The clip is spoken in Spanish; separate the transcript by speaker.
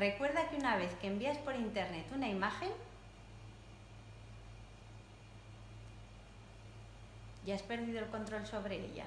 Speaker 1: Recuerda que una vez que envías por internet una imagen, ya has perdido el control sobre ella.